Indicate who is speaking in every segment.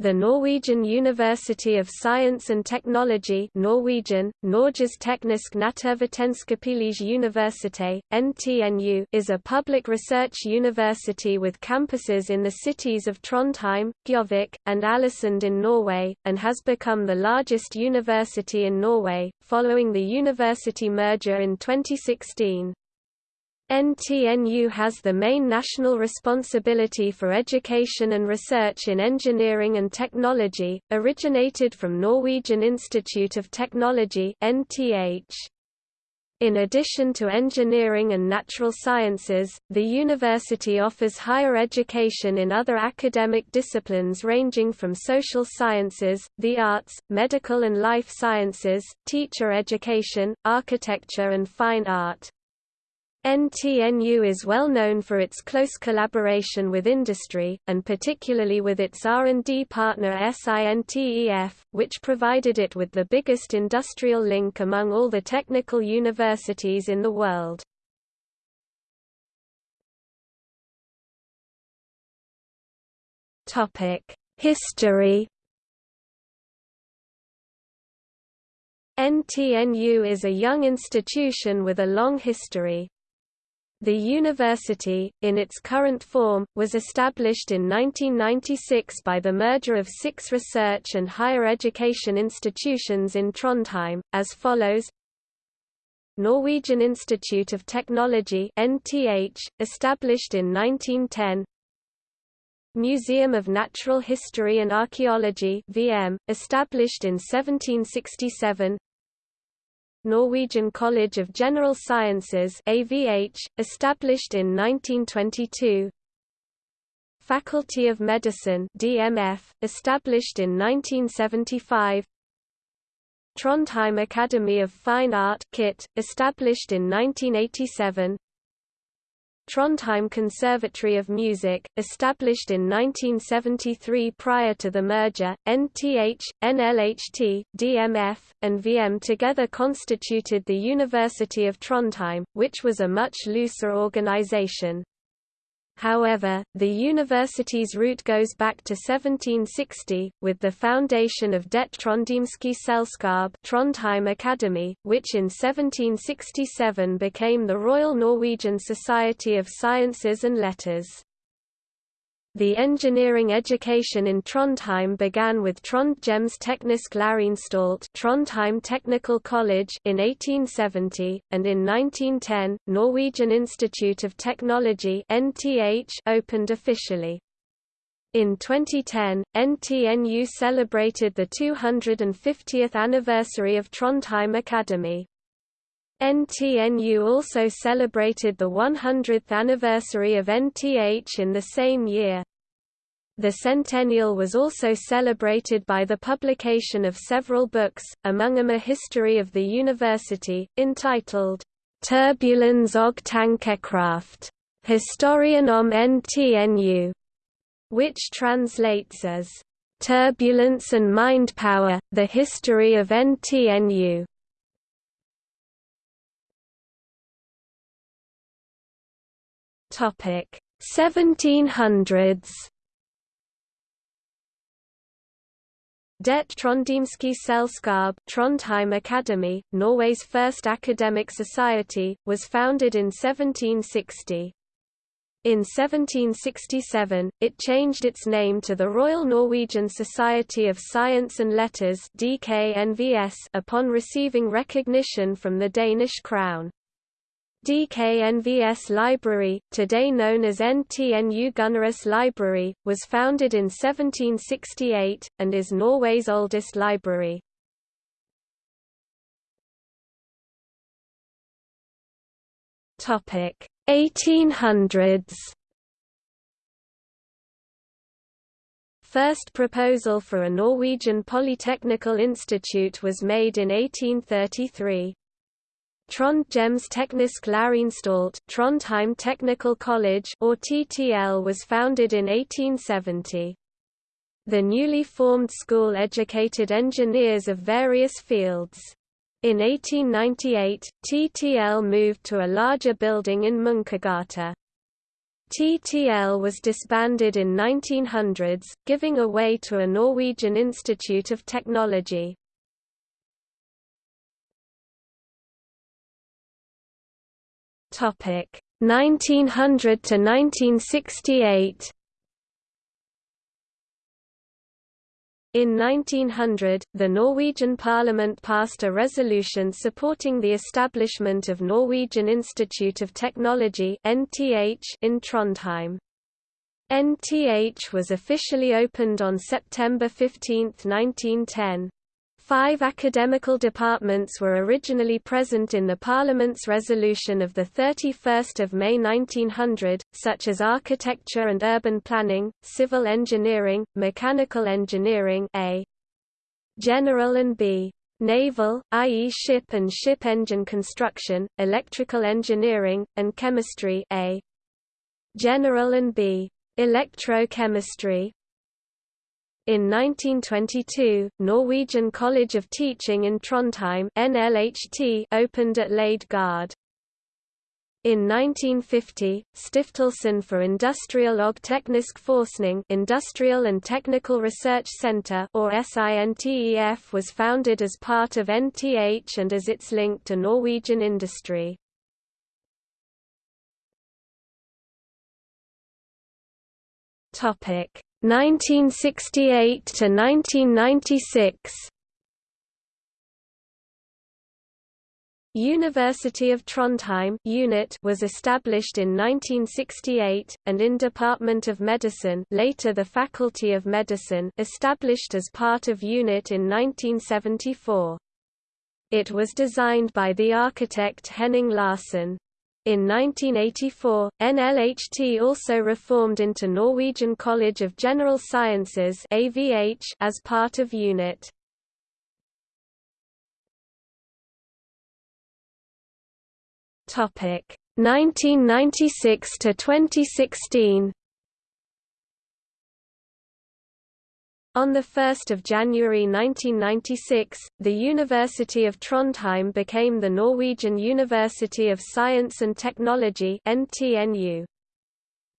Speaker 1: The Norwegian University of Science and Technology Norwegian, Norges Teknisk Naturvitenskapelige Universitet, NTNU is a public research university with campuses in the cities of Trondheim, Gjøvik, and Ålesund in Norway, and has become the largest university in Norway, following the university merger in 2016. NTNU has the main national responsibility for education and research in engineering and technology, originated from Norwegian Institute of Technology (NTH). In addition to engineering and natural sciences, the university offers higher education in other academic disciplines ranging from social sciences, the arts, medical and life sciences, teacher education, architecture and fine art. NTNU is well known for its close collaboration with industry, and particularly with its R&D partner SINTEF, which provided it with the biggest industrial link among all the technical universities in the world. History NTNU is a young institution with a long history. The university, in its current form, was established in 1996 by the merger of six research and higher education institutions in Trondheim, as follows. Norwegian Institute of Technology NTH, established in 1910 Museum of Natural History and Archaeology VM, established in 1767 Norwegian College of General Sciences AVH, established in 1922 Faculty of Medicine DMF, established in 1975 Trondheim Academy of Fine Art KIT, established in 1987 Trondheim Conservatory of Music, established in 1973 prior to the merger, NTH, NLHT, DMF, and VM together constituted the University of Trondheim, which was a much looser organization. However, the university's root goes back to 1760, with the foundation of Det Trondhjemske Selskab Trondheim Academy, which in 1767 became the Royal Norwegian Society of Sciences and Letters. The engineering education in Trondheim began with Trondhjems Teknisk Læreanstalt Trondheim Technical College in 1870, and in 1910, Norwegian Institute of Technology NTH opened officially. In 2010, NTNU celebrated the 250th anniversary of Trondheim Academy. NTNU also celebrated the 100th anniversary of NTH in the same year. The centennial was also celebrated by the publication of several books, among them a history of the university, entitled, Turbulens og Tankekraft, Historien om NTNU, which translates as, Turbulence and Mindpower, The History of NTNU. Topic 1700s Det Trondhjemske Selskab Trondheim Academy, Norway's first academic society, was founded in 1760. In 1767, it changed its name to the Royal Norwegian Society of Science and Letters upon receiving recognition from the Danish crown. DKNVS Library, today known as NTNU Gunnerus Library, was founded in 1768, and is Norway's oldest library. Topic 1800s. First proposal for a Norwegian Polytechnical Institute was made in 1833. Trondhjems Teknisk Læreanstalt Trondheim Technical College or TTL was founded in 1870. The newly formed school educated engineers of various fields. In 1898, TTL moved to a larger building in Munkegata. TTL was disbanded in 1900s, giving way to a Norwegian Institute of Technology. Topic 1900 to 1968. In 1900, the Norwegian parliament passed a resolution supporting the establishment of Norwegian Institute of Technology in Trondheim. NTH was officially opened on September 15, 1910. Five academical departments were originally present in the Parliament's resolution of 31 May 1900, such as architecture and urban planning, civil engineering, mechanical engineering A. General and B. Naval, i.e. ship and ship engine construction, electrical engineering, and chemistry A. General and B. Electrochemistry, in 1922, Norwegian College of Teaching in Trondheim NLHT opened at Lade Gard. In 1950, Stiftelsen for Industriell og Teknisk Forskning Industrial and Technical Research Center or SINTEF was founded as part of NTH and as its link to Norwegian industry. Topic 1968 to 1996 University of Trondheim unit was established in 1968, and in Department of Medicine later the Faculty of Medicine established as part of UNIT in 1974. It was designed by the architect Henning Larsen. In 1984, NLHT also reformed into Norwegian College of General Sciences AVH as part of UNIT. Topic 1996 to 2016. On 1 January 1996, the University of Trondheim became the Norwegian University of Science and Technology NTNU.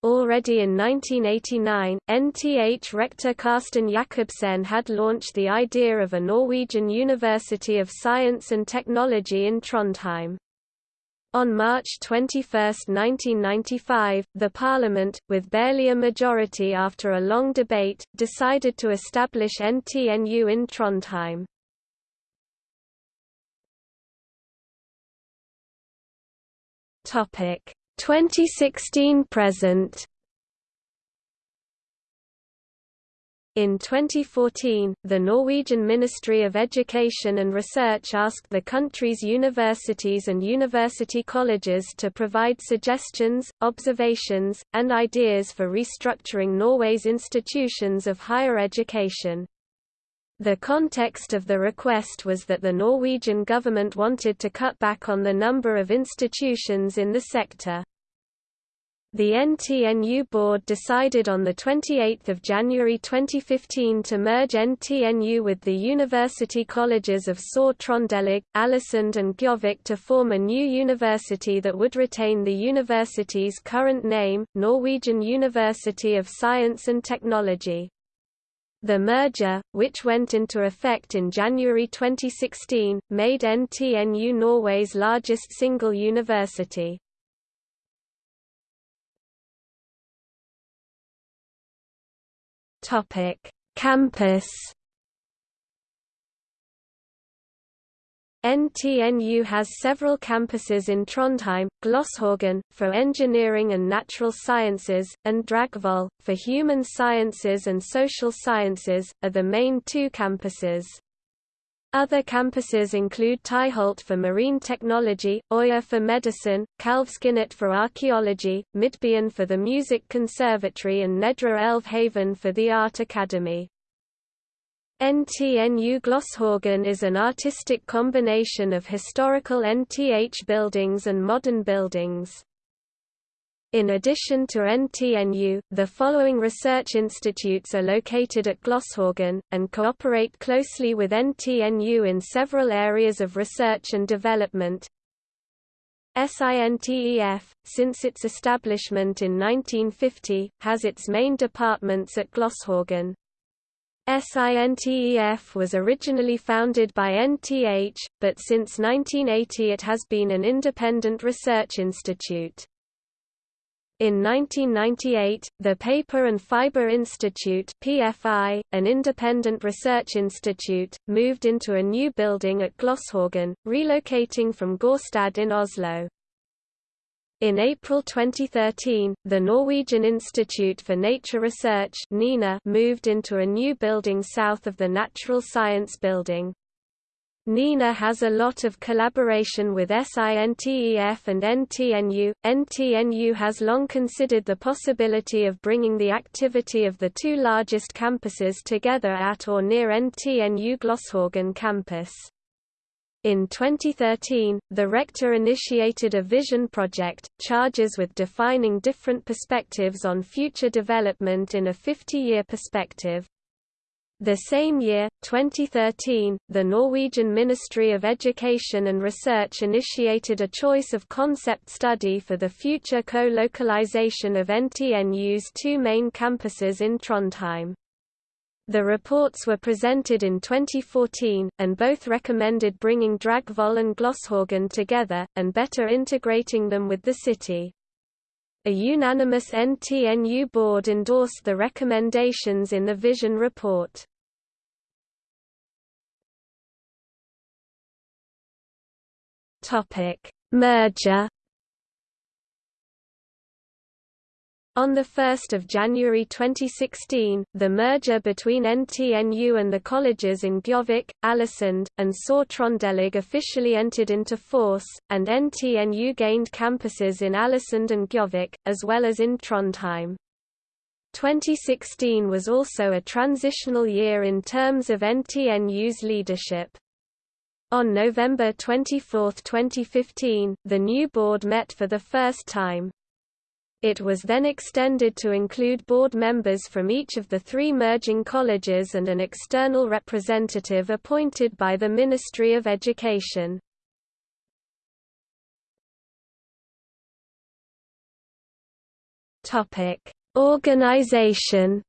Speaker 1: Already in 1989, NTH rector Karsten Jakobsen had launched the idea of a Norwegian University of Science and Technology in Trondheim. On March 21, 1995, the Parliament, with barely a majority after a long debate, decided to establish NTNU in Trondheim. Topic 2016 present In 2014, the Norwegian Ministry of Education and Research asked the country's universities and university colleges to provide suggestions, observations, and ideas for restructuring Norway's institutions of higher education. The context of the request was that the Norwegian government wanted to cut back on the number of institutions in the sector. The NTNU board decided on 28 January 2015 to merge NTNU with the university colleges of Sør-Trøndelag, Ålesund and Gjøvik to form a new university that would retain the university's current name, Norwegian University of Science and Technology. The merger, which went into effect in January 2016, made NTNU Norway's largest single university. Topic: Campus. NTNU has several campuses in Trondheim, Gløshaugen, for engineering and natural sciences, and Dragvoll, for human sciences and social sciences, are the main two campuses. Other campuses include Tyholt for marine technology, Øya for medicine, Kalvskinnet for archaeology, Midtbyen for the music conservatory and Nedre Elvehavn for the art academy. NTNU Gløshaugen is an artistic combination of historical NTH buildings and modern buildings. In addition to NTNU, the following research institutes are located at Gløshaugen, and cooperate closely with NTNU in several areas of research and development. SINTEF, since its establishment in 1950, has its main departments at Gløshaugen. SINTEF was originally founded by NTH, but since 1980 it has been an independent research institute. In 1998, the Paper and Fiber Institute PFI, an independent research institute, moved into a new building at Gløshaugen, relocating from Gårstad in Oslo. In April 2013, the Norwegian Institute for Nature Research (NINA) moved into a new building south of the Natural Science Building. NINA has a lot of collaboration with SINTEF and NTNU. NTNU has long considered the possibility of bringing the activity of the two largest campuses together at or near NTNU Gløshaugen campus. In 2013, the rector initiated a vision project, charges with defining different perspectives on future development in a 50-year perspective. The same year, 2013, the Norwegian Ministry of Education and Research initiated a choice of concept study for the future co-localization of NTNU's two main campuses in Trondheim. The reports were presented in 2014, and both recommended bringing Dragvoll and Gløshaugen together, and better integrating them with the city. A unanimous NTNU board endorsed the recommendations in the Vision report. Merger On 1 January 2016, the merger between NTNU and the colleges in Gjøvik, Ålesund, and Sør-Trøndelag officially entered into force, and NTNU gained campuses in Ålesund and Gjøvik, as well as in Trondheim. 2016 was also a transitional year in terms of NTNU's leadership. On November 24, 2015, the new board met for the first time. It was then extended to include board members from each of the three merging colleges and an external representative appointed by the Ministry of Education. Organization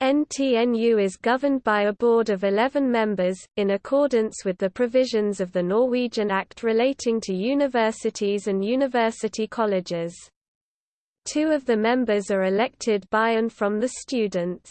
Speaker 1: NTNU is governed by a board of 11 members, in accordance with the provisions of the Norwegian Act relating to universities and university colleges. Two of the members are elected by and from the students.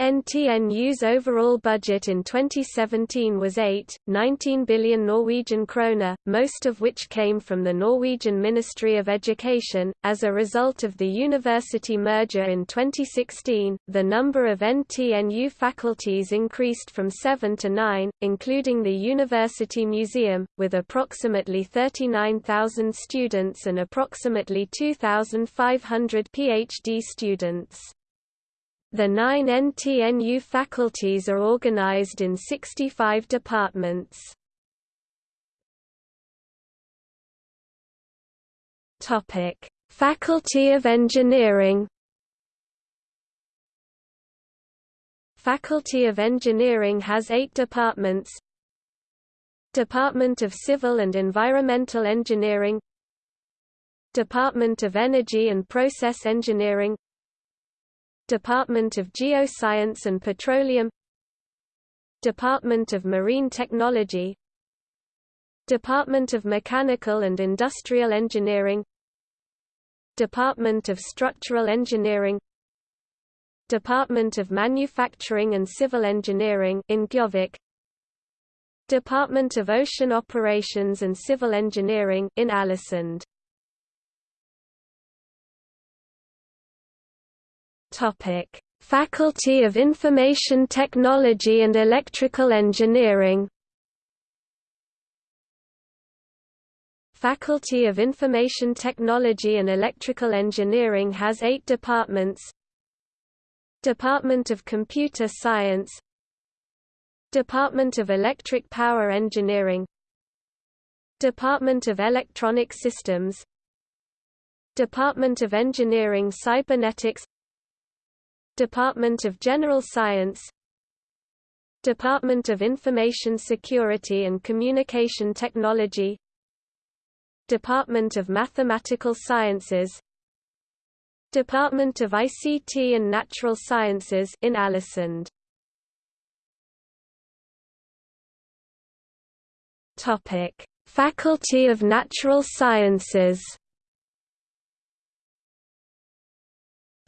Speaker 1: NTNU's overall budget in 2017 was 8.19 billion Norwegian kroner, most of which came from the Norwegian Ministry of Education. As a result of the university merger in 2016, the number of NTNU faculties increased from 7 to 9, including the University Museum, with approximately 39,000 students and approximately 2,500 PhD students. The nine NTNU faculties are organized in 65 departments. Topic: Faculty of Engineering. Faculty of Engineering has eight departments. Department of Civil and Environmental Engineering Department of Energy and Process Engineering Department of Geoscience and Petroleum Department of Marine Technology Department of Mechanical and Industrial Engineering Department of Structural Engineering Department of Manufacturing and Civil Engineering in Gjøvik Department of Ocean Operations and Civil Engineering in Ålesund Topic: Faculty of Information Technology and Electrical Engineering. Faculty of Information Technology and Electrical Engineering has eight departments. Department of Computer Science. Department of Electric Power Engineering. Department of Electronic Systems. Department of Engineering Cybernetics Department of General Science Department of Information Security and Communication Technology Department of Mathematical Sciences Department of ICT and Natural Sciences in Ålesund Topic Faculty of Natural Sciences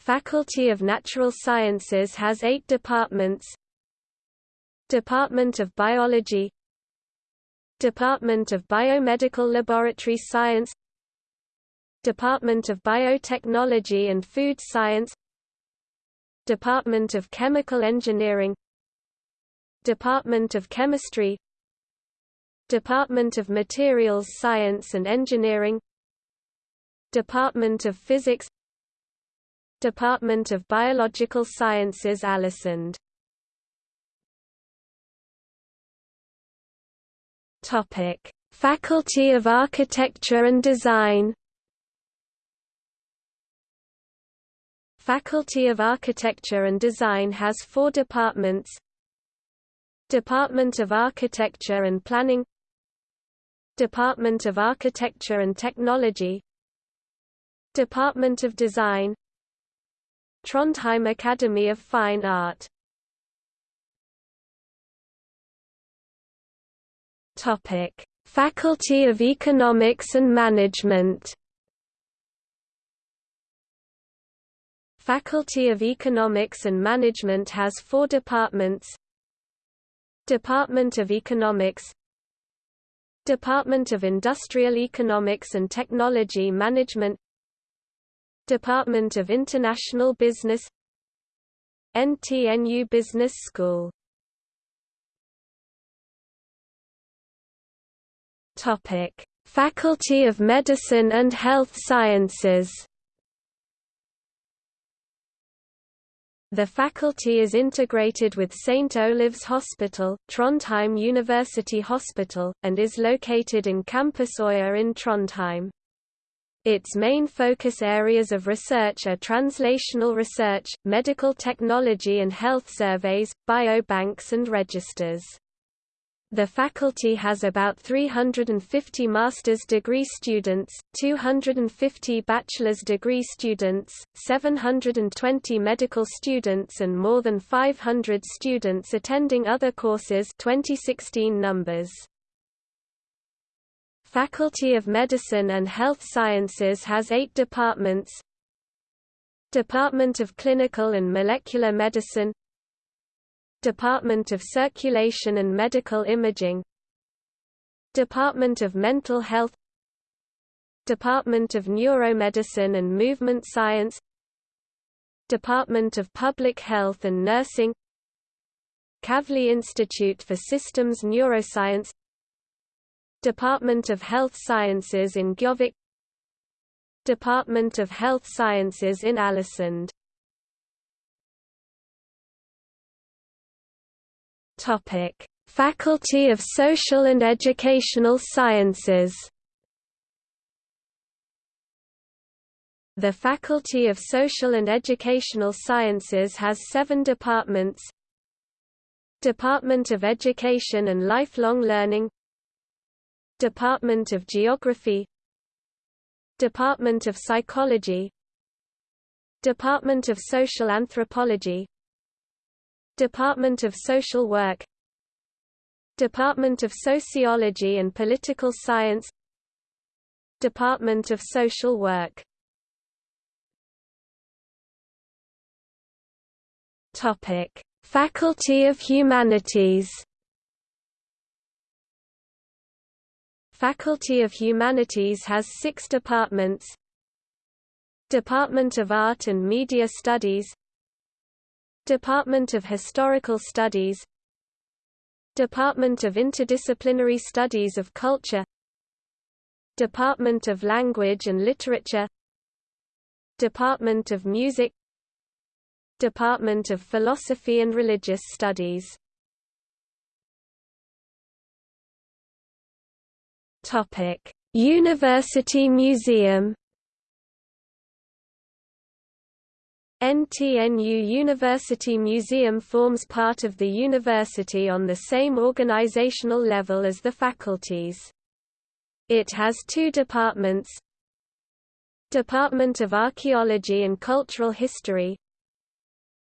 Speaker 1: Faculty of Natural Sciences has eight departments. Department of Biology. Department of Biomedical Laboratory Science. Department of Biotechnology and Food Science. Department of Chemical Engineering. Department of Chemistry. Department of Materials Science and Engineering. Department of Physics Department of Biological Sciences Ålesund Topic: Faculty of Architecture and Design. Faculty of Architecture and Design has four departments. Department of Architecture and Planning. Department of Architecture and Technology. Department of Design Trondheim Academy of Fine Art. Topic: Faculty of Economics and Management. Faculty of Economics and Management has four departments. Department of Economics. Department of Industrial Economics and Technology Management Department of International Business NTNU Business School Topic: Faculty of Medicine and Health Sciences The faculty is integrated with St. Olav's Hospital, Trondheim University Hospital, and is located in Campus Øya in Trondheim. Its main focus areas of research are translational research, medical technology and health surveys, biobanks and registers. The faculty has about 350 master's degree students, 250 bachelor's degree students, 720 medical students and more than 500 students attending other courses 2016 numbers. Faculty of Medicine and Health Sciences has eight departments. Department of Clinical and Molecular Medicine. Department of Circulation and Medical Imaging. Department of Mental Health. Department of Neuromedicine and Movement Science. Department of Public Health and Nursing. Kavli Institute for Systems Neuroscience Department of Health Sciences in Gjøvik. Department of Health Sciences in Ålesund. Topic: Faculty of Social and Educational Sciences. The Faculty of Social and Educational Sciences has seven departments. Department of Education and Lifelong Learning Department of Geography Department of Psychology Department of Social Anthropology Department of Social Work Department of Sociology and Political Science Department of Social Work Faculty of Humanities Faculty of Humanities has six departments. Department of Art and Media Studies. Department of Historical Studies. Department of Interdisciplinary Studies of Culture. Department of Language and Literature. Department of Music. Department of Philosophy and Religious Studies University Museum NTNU University Museum forms part of the university on the same organizational level as the faculties. It has two departments. Department of Archaeology and Cultural History.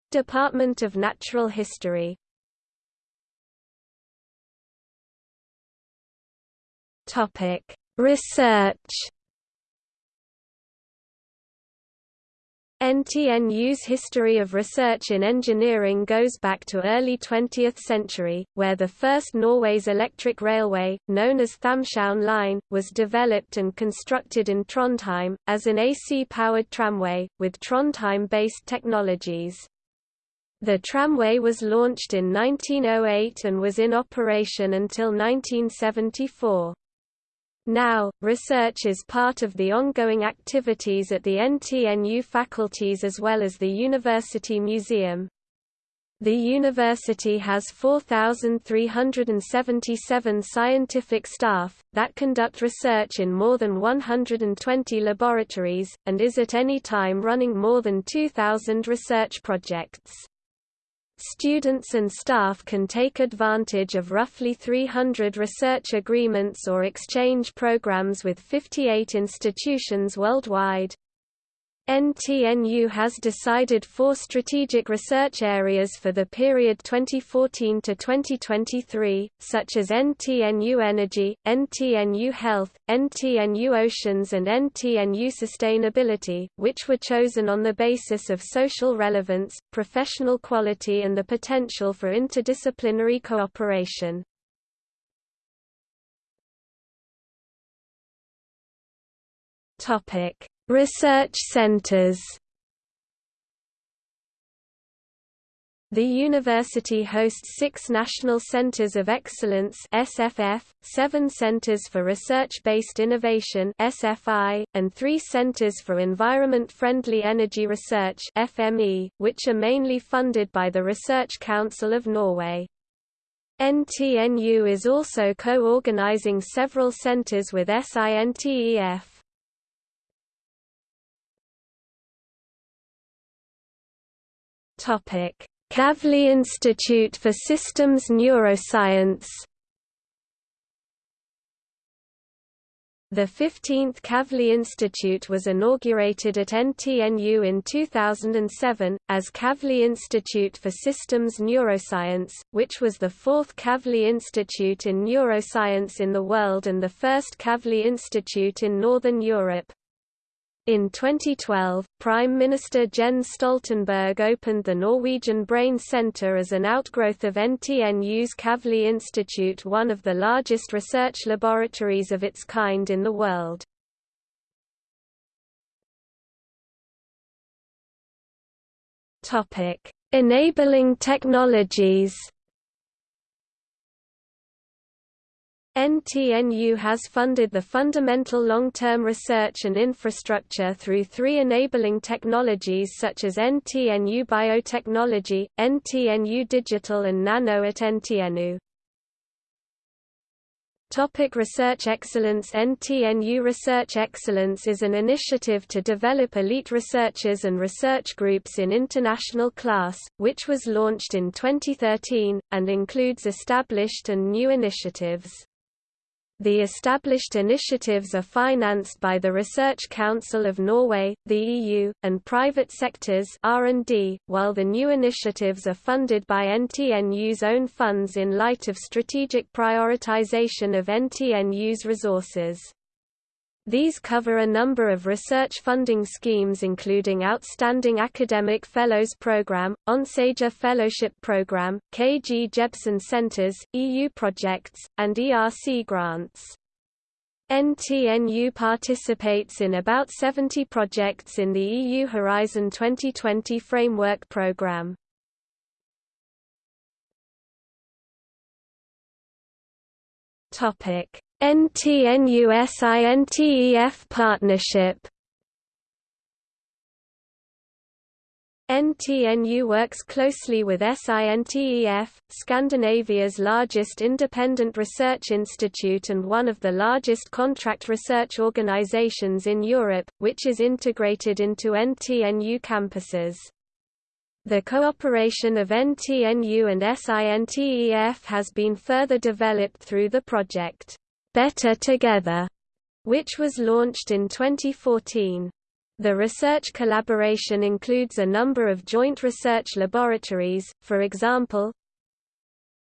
Speaker 1: Department of Natural History Research NTNU's history of research in engineering goes back to early 20th century, where the first Norway's electric railway, known as Thamshavn Line, was developed and constructed in Trondheim, as an AC-powered tramway, with Trondheim-based technologies. The tramway was launched in 1908 and was in operation until 1974. Now, research is part of the ongoing activities at the NTNU faculties as well as the University Museum. The university has 4,377 scientific staff, that conduct research in more than 120 laboratories, and is at any time running more than 2,000 research projects. Students and staff can take advantage of roughly 300 research agreements or exchange programs with 58 institutions worldwide. NTNU has decided four strategic research areas for the period 2014 to 2023, such as NTNU Energy, NTNU Health, NTNU Oceans and NTNU Sustainability, which were chosen on the basis of social relevance, professional quality and the potential for interdisciplinary cooperation. Topic Research centers The university hosts six National Centers of Excellence SFF, seven Centers for Research-Based Innovation SFI, and three Centers for Environment-Friendly Energy Research FME, which are mainly funded by the Research Council of Norway. NTNU is also co-organizing several centers with SINTEF. Kavli Institute for Systems Neuroscience. The 15th Kavli Institute was inaugurated at NTNU in 2007, as Kavli Institute for Systems Neuroscience, which was the fourth Kavli Institute in neuroscience in the world and the first Kavli Institute in Northern Europe. In 2012, Prime Minister Jens Stoltenberg opened the Norwegian Brain Center as an outgrowth of NTNU's Kavli Institute one of the largest research laboratories of its kind in the world. Enabling technologies NTNU has funded the fundamental long-term research and infrastructure through three enabling technologies such as NTNU Biotechnology, NTNU Digital and Nano at NTNU. Topic Research Excellence NTNU Research Excellence is an initiative to develop elite researchers and research groups in international class, which was launched in 2013, and includes established and new initiatives. The established initiatives are financed by the Research Council of Norway, the EU, and private sectors R&D, while the new initiatives are funded by NTNU's own funds in light of strategic prioritization of NTNU's resources. These cover a number of research funding schemes including Outstanding Academic Fellows Program, Onsager Fellowship Program, KG Jebsen Centers, EU projects, and ERC grants. NTNU participates in about 70 projects in the EU Horizon 2020 framework program. Topic NTNU-SINTEF partnership NTNU works closely with SINTEF, Scandinavia's largest independent research institute and one of the largest contract research organizations in Europe, which is integrated into NTNU campuses. The cooperation of NTNU and SINTEF has been further developed through the project, Better Together, which was launched in 2014. The research collaboration includes a number of joint research laboratories, for example,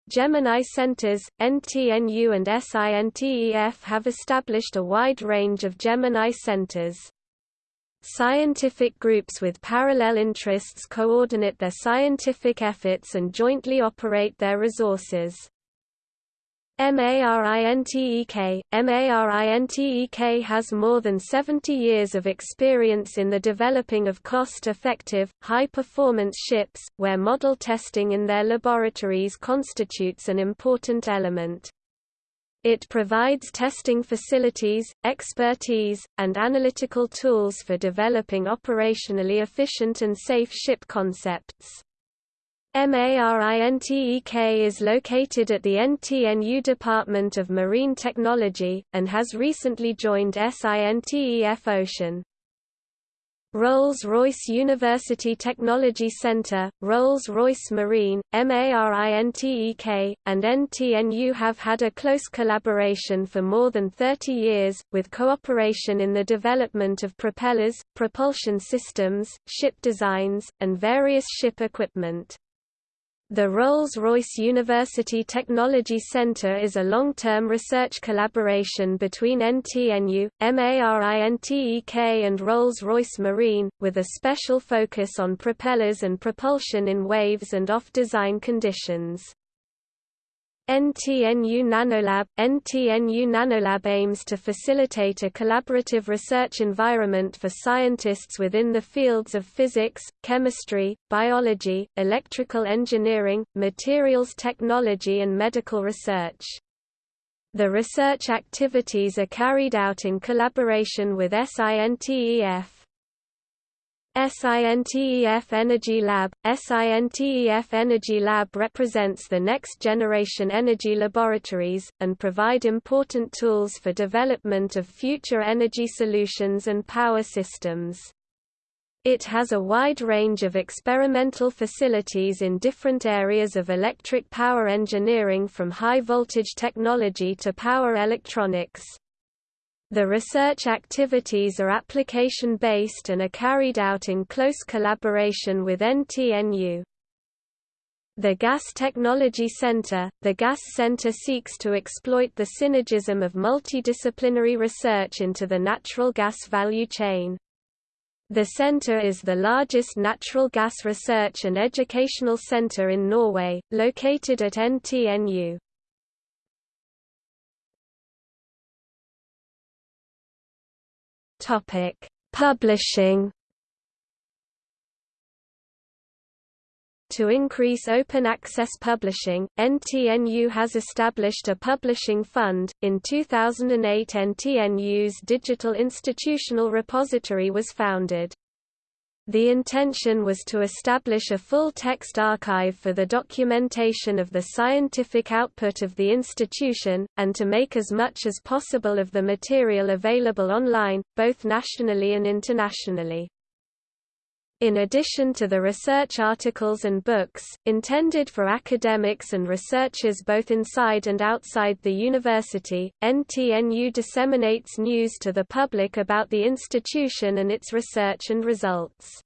Speaker 1: Gemini Centers, NTNU and SINTEF have established a wide range of Gemini Centers. Scientific groups with parallel interests coordinate their scientific efforts and jointly operate their resources. MARINTEK MARINTEK has more than 70 years of experience in the developing of cost-effective, high-performance ships, where model testing in their laboratories constitutes an important element. It provides testing facilities, expertise, and analytical tools for developing operationally efficient and safe ship concepts. MARINTEK is located at the NTNU Department of Marine Technology, and has recently joined SINTEF Ocean. Rolls-Royce University Technology Center, Rolls-Royce Marine, MARINTEK, and NTNU have had a close collaboration for more than 30 years, with cooperation in the development of propellers, propulsion systems, ship designs, and various ship equipment. The Rolls-Royce University Technology Center is a long-term research collaboration between NTNU, MARINTEK and Rolls-Royce Marine, with a special focus on propellers and propulsion in waves and off-design conditions. NTNU Nanolab NTNU Nanolab aims to facilitate a collaborative research environment for scientists within the fields of physics, chemistry, biology, electrical engineering, materials technology and medical research. The research activities are carried out in collaboration with SINTEF. SINTEF Energy Lab SINTEF Energy Lab represents the next generation energy laboratories, and provide important tools for development of future energy solutions and power systems. It has a wide range of experimental facilities in different areas of electric power engineering from high-voltage technology to power electronics. The research activities are application-based and are carried out in close collaboration with NTNU. The Gas Technology Center The Gas Center seeks to exploit the synergism of multidisciplinary research into the natural gas value chain. The center is the largest natural gas research and educational center in Norway, located at NTNU. Topic: Publishing. To increase open access publishing, NTNU has established a publishing fund. In 2008, NTNU's Digital Institutional Repository was founded. The intention was to establish a full-text archive for the documentation of the scientific output of the institution, and to make as much as possible of the material available online, both nationally and internationally. In addition to the research articles and books, intended for academics and researchers both inside and outside the university, NTNU disseminates news to the public about the institution and its research and results.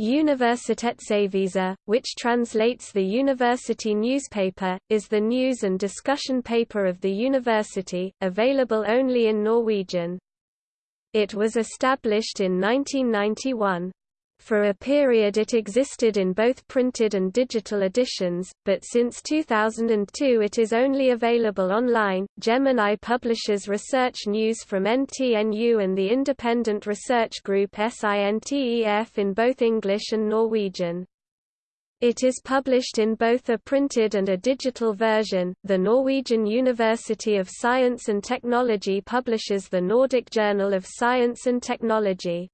Speaker 1: Universitetsavisa, which translates the university newspaper, is the news and discussion paper of the university, available only in Norwegian. It was established in 1991. For a period it existed in both printed and digital editions, but since 2002 it is only available online. Gemini publishes research news from NTNU and the independent research group SINTEF in both English and Norwegian. It is published in both a printed and a digital version. The Norwegian University of Science and Technology publishes the Nordic Journal of Science and Technology.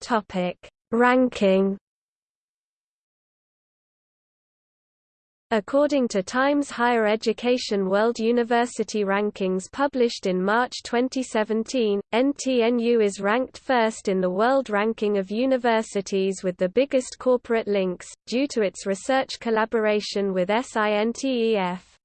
Speaker 1: Topic: Ranking According to Times Higher Education World University Rankings published in March 2017, NTNU is ranked first in the world ranking of universities with the biggest corporate links, due to its research collaboration with SINTEF.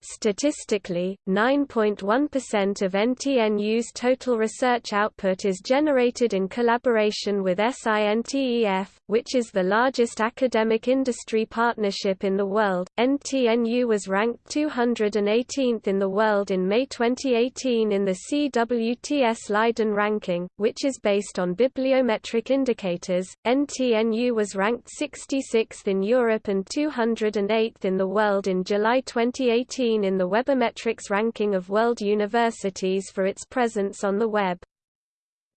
Speaker 1: Statistically, 9.1% of NTNU's total research output is generated in collaboration with SINTEF, which is the largest academic industry partnership in the world. NTNU was ranked 218th in the world in May 2018 in the CWTS Leiden ranking, which is based on bibliometric indicators. NTNU was ranked 66th in Europe and 208th in the world in July 2018 in the Webometrics ranking of world universities for its presence on the web.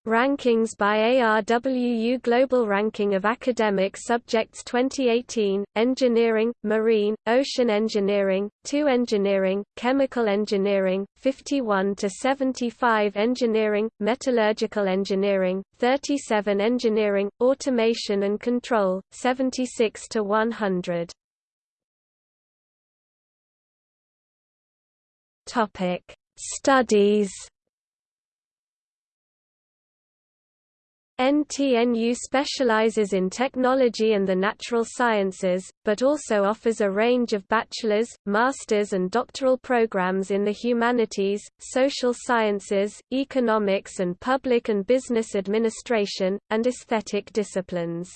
Speaker 1: Rankings by ARWU Global Ranking of Academic Subjects 2018, Engineering, Marine, Ocean Engineering, 2 Engineering, Chemical Engineering, 51 to 75 Engineering, Metallurgical Engineering, 37 Engineering, Automation and Control, 76 to 100. Topic: Studies. NTNU specializes in technology and the natural sciences, but also offers a range of bachelor's, master's and doctoral programs in the humanities, social sciences, economics and public and business administration, and aesthetic disciplines.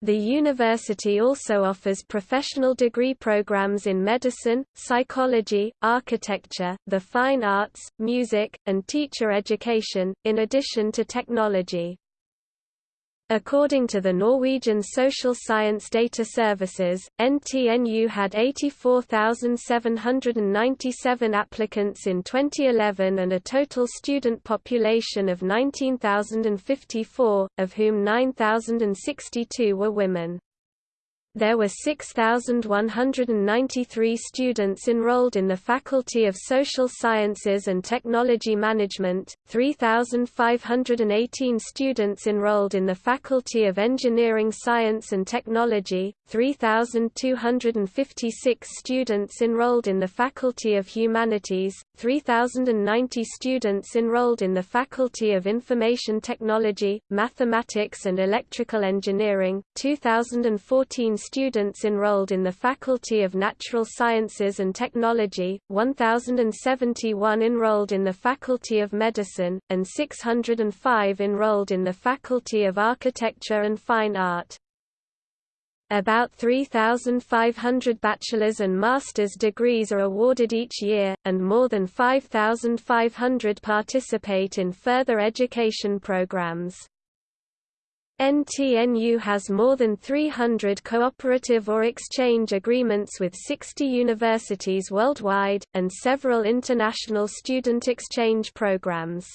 Speaker 1: The university also offers professional degree programs in medicine, psychology, architecture, the fine arts, music, and teacher education, in addition to technology. According to the Norwegian Social Science Data Services, NTNU had 84,797 applicants in 2011 and a total student population of 19,054, of whom 9,062 were women. There were 6,193 students enrolled in the Faculty of Social Sciences and Technology Management, 3,518 students enrolled in the Faculty of Engineering Science and Technology, 3,256 students enrolled in the Faculty of Humanities, 3,090 students enrolled in the Faculty of Information Technology, Mathematics and Electrical Engineering, 2,014 students enrolled in the Faculty of Natural Sciences and Technology, 1,071 enrolled in the Faculty of Medicine, and 605 enrolled in the Faculty of Architecture and Fine Art. About 3,500 bachelor's and master's degrees are awarded each year, and more than 5,500 participate in further education programs. NTNU has more than 300 cooperative or exchange agreements with 60 universities worldwide, and several international student exchange programs.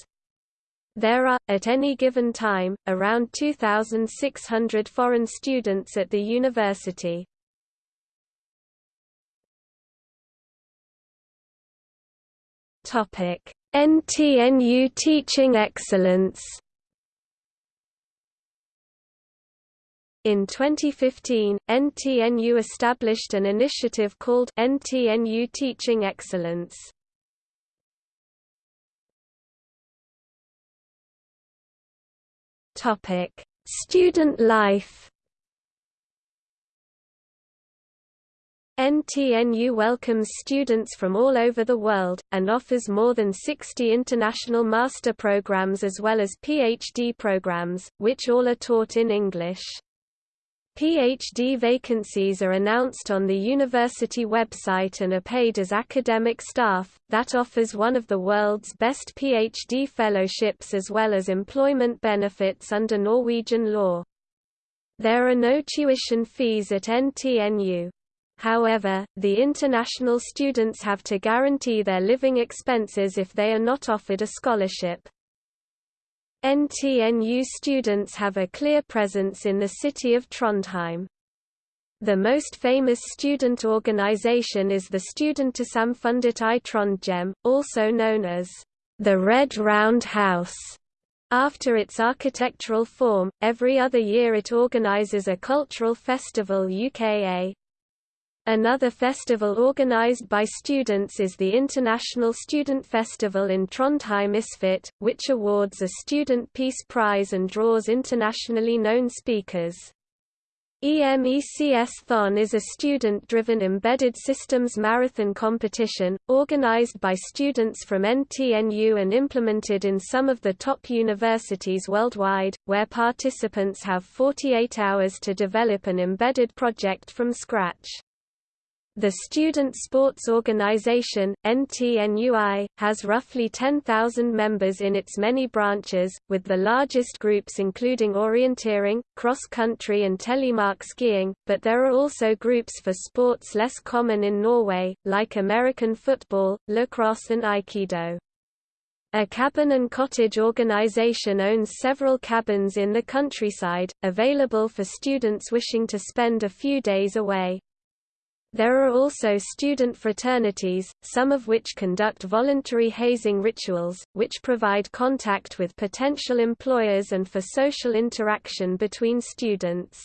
Speaker 1: There are, at any given time, around 2,600 foreign students at the university. NTNU Teaching Excellence In 2015, NTNU established an initiative called NTNU Teaching Excellence. Topic: Student life. NTNU welcomes students from all over the world, and offers more than 60 international master programs as well as PhD programs, which all are taught in English. PhD vacancies are announced on the university website and are paid as academic staff, that offers one of the world's best PhD fellowships as well as employment benefits under Norwegian law. There are no tuition fees at NTNU. However, the international students have to guarantee their living expenses if they are not offered a scholarship. NTNU students have a clear presence in the city of Trondheim. The most famous student organization is the Studentersamfundet i Trondheim, also known as the Red Round House, After its architectural form, every other year it organizes a cultural festival UKA. Another festival organized by students is the International Student Festival in Trondheim ISFIT, which awards a Student Peace Prize and draws internationally known speakers. EMECS-thon is a student-driven embedded systems marathon competition, organized by students from NTNU and implemented in some of the top universities worldwide, where participants have 48 hours to develop an embedded project from scratch. The Student Sports Organization, NTNUI, has roughly 10,000 members in its many branches, with the largest groups including orienteering, cross-country and telemark skiing, but there are also groups for sports less common in Norway, like American football, lacrosse and aikido. A cabin and cottage organization owns several cabins in the countryside, available for students wishing to spend a few days away. There are also student fraternities, some of which conduct voluntary hazing rituals, which provide contact with potential employers and for social interaction between students.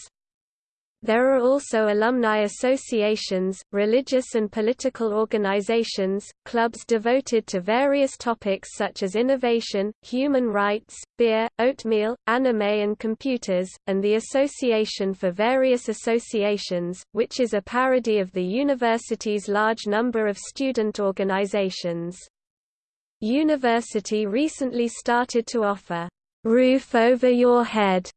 Speaker 1: There are also alumni associations, religious and political organizations, clubs devoted to various topics such as innovation, human rights, beer, oatmeal, anime and computers, and the Association for Various Associations, which is a parody of the university's large number of student organizations. University recently started to offer roof over your head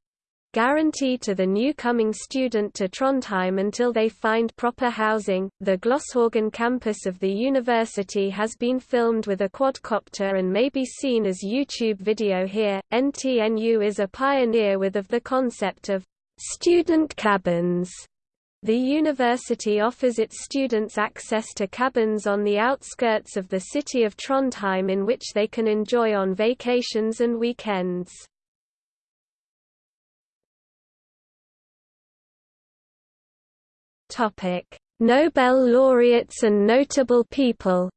Speaker 1: guarantee to the new coming student to Trondheim until they find proper housing. The Gløshaugen campus of the university has been filmed with a quadcopter and may be seen as YouTube video here. NTNU is a pioneer with of the concept of student cabins. The university offers its students access to cabins on the outskirts of the city of Trondheim in which they can enjoy on vacations and weekends. Topic: Nobel laureates and notable people.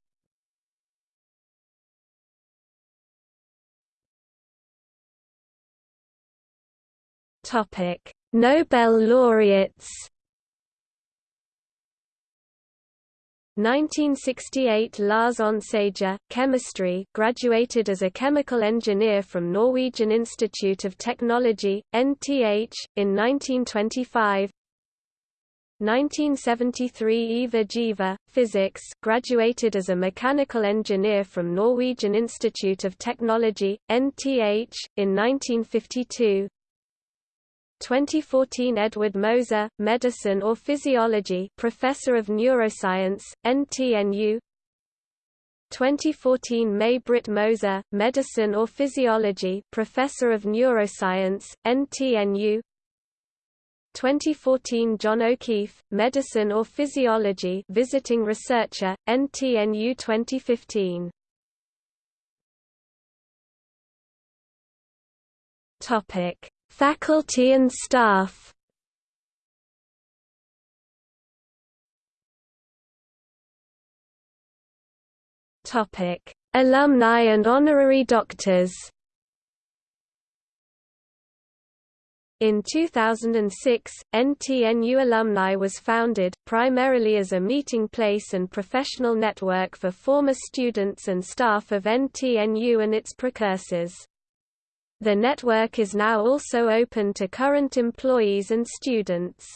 Speaker 1: Topic: Nobel laureates. 1968 Lars Onsager, chemistry, graduated as a chemical engineer from Norwegian Institute of Technology, NTH, in 1925 1973 Ivar Giaever, physics, graduated as a mechanical engineer from Norwegian Institute of Technology, NTH, in 1952. 2014 Edvard Moser, medicine or physiology, professor of neuroscience, NTNU. 2014 May Britt Moser, medicine or physiology, professor of neuroscience, NTNU. 2014 John O'Keefe, Medicine or Physiology Visiting Researcher, NTNU 2015 Topic: Faculty and staff. Topic: Alumni and honorary doctors. In 2006, NTNU Alumni was founded, primarily as a meeting place and professional network for former students and staff of NTNU and its precursors. The network is now also open to current employees and students.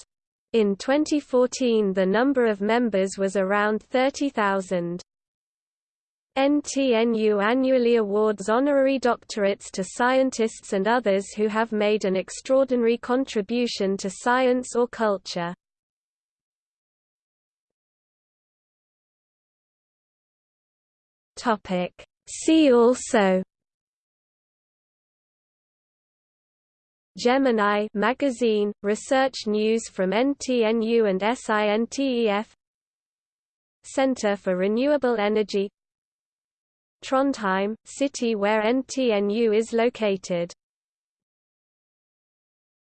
Speaker 1: In 2014 the number of members was around 30,000. NTNU annually awards honorary doctorates to scientists and others who have made an extraordinary contribution to science or culture. See also Gemini magazine, research news from NTNU and SINTEF Center for Renewable Energy Trondheim, city where NTNU is located